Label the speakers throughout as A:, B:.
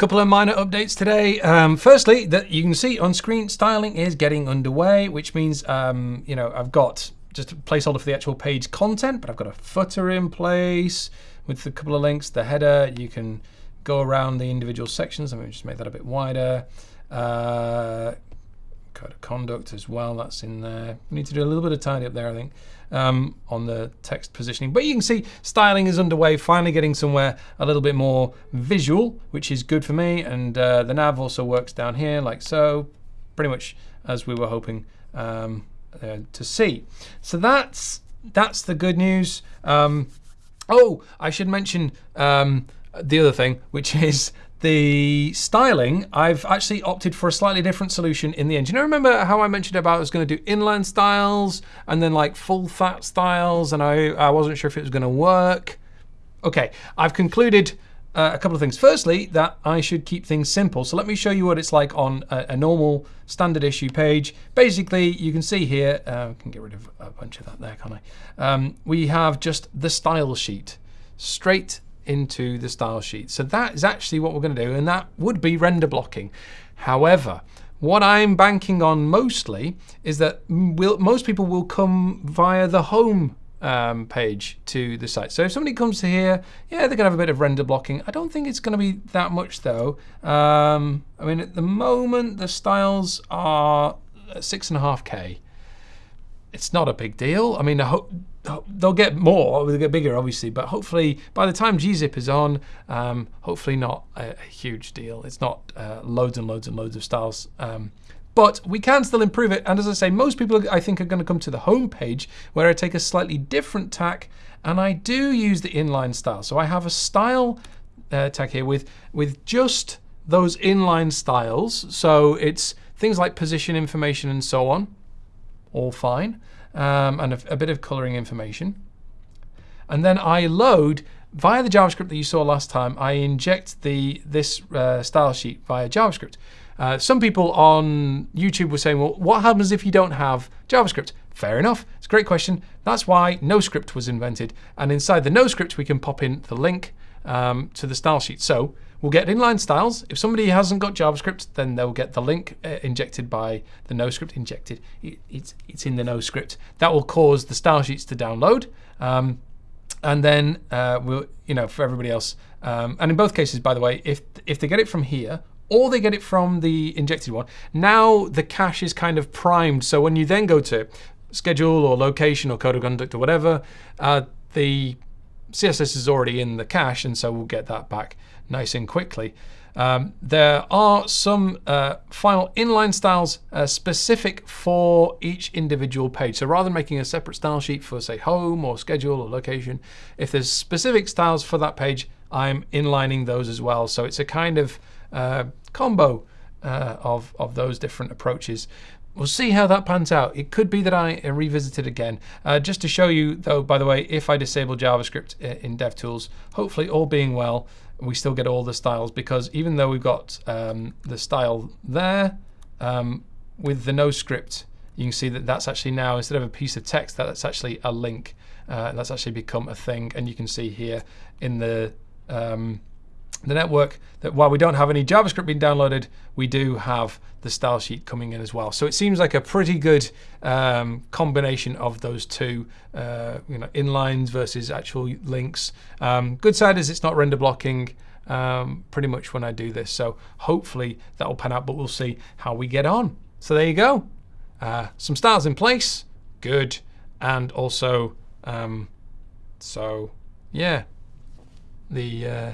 A: Couple of minor updates today. Um, firstly, that you can see on screen, styling is getting underway, which means um, you know I've got just a placeholder for the actual page content, but I've got a footer in place with a couple of links. The header, you can go around the individual sections. Let me just make that a bit wider. Uh, conduct as well, that's in there. We need to do a little bit of tidy up there, I think, um, on the text positioning. But you can see styling is underway, finally getting somewhere a little bit more visual, which is good for me. And uh, the nav also works down here like so, pretty much as we were hoping um, uh, to see. So that's that's the good news. Um, oh, I should mention um, the other thing, which is the styling, I've actually opted for a slightly different solution in the engine. I remember how I mentioned about I was going to do inline styles and then like full fat styles, and I, I wasn't sure if it was going to work. Okay, I've concluded uh, a couple of things. Firstly, that I should keep things simple. So let me show you what it's like on a, a normal standard issue page. Basically, you can see here, uh, I can get rid of a bunch of that there, can't I? Um, we have just the style sheet straight into the style sheet. So that is actually what we're going to do, and that would be render blocking. However, what I'm banking on mostly is that we'll, most people will come via the home um, page to the site. So if somebody comes to here, yeah, they're going to have a bit of render blocking. I don't think it's going to be that much, though. Um, I mean, at the moment, the styles are 6.5K. It's not a big deal. I mean, they'll get more, they'll get bigger, obviously, but hopefully by the time gzip is on, um, hopefully not a, a, huge deal. It's not uh, loads and loads and loads of styles. Um, but we can still improve it. And as I say, most people, I think, are going to come to the home page where I take a slightly different tack and I do use the inline style. So I have a style uh, tag here with, with just those inline styles. So it's things like position information and so on, all fine um, and a, a, bit of coloring information. And then I load, via the JavaScript that you saw last time, I inject the this uh, style sheet via JavaScript. Uh, some people on YouTube were saying, well, what happens if you don't have JavaScript? Fair enough. It's a great question. That's why NoScript was invented. And inside the NoScript, we can pop in the link um, to the style sheet. So we'll get inline styles. If somebody hasn't got JavaScript, then they'll get the link uh, injected by the NoScript injected. It, it's, it's in the NoScript. That will cause the style sheets to download. Um, and then uh, we'll, you know, for everybody else. Um, and in both cases, by the way, if if they get it from here or they get it from the injected one, now the cache is kind of primed. So when you then go to schedule or location or code of conduct or whatever, uh, the CSS is already in the cache, and so we'll get that back nice and quickly. Um, there are some uh, final inline styles uh, specific for each individual page. So rather than making a separate style sheet for, say, home or schedule or location, if there's specific styles for that page, I'm inlining those as well. So it's a kind of uh, combo uh, of, of those different approaches. We'll see how that pans out. It could be that I revisit it again. Uh, just to show you, though, by the way, if I disable JavaScript uh, in DevTools, hopefully all being well, we still get all the styles because even though we've got um, the style there, um, with the no script, you can see that that's actually now, instead of a piece of text, that's actually a link. Uh, that's actually become a thing. And you can see here in the um, the network that while we don't have any JavaScript being downloaded, we do have the style sheet coming in as well. So it seems like a pretty good um, combination of those two, uh, you know, inlines versus actual links. Um, good side is it's not render blocking um, pretty much when I do this. So hopefully that will pan out, but we'll see how we get on. So there you go. Uh, some styles in place, good. And also, um, so yeah, the uh,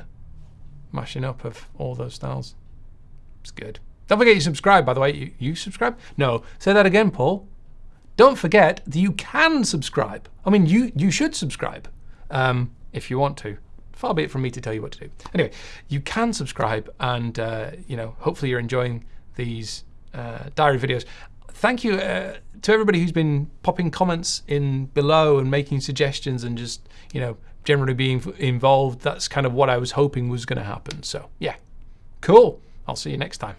A: mashing up of all those styles. It's good. Don't forget you subscribe, by the way. You, you subscribe? No. Say that again, Paul. Don't forget that you can subscribe. I mean, you, you should subscribe um, if you want to. Far be it from me to tell you what to do. Anyway, you can subscribe and, uh, you know, hopefully you're enjoying these uh, diary videos. Thank you uh, to everybody who's been popping comments in below and making suggestions and just, you know, generally being involved. That's kind of what I was hoping was going to happen. So yeah, cool. I'll see you next time.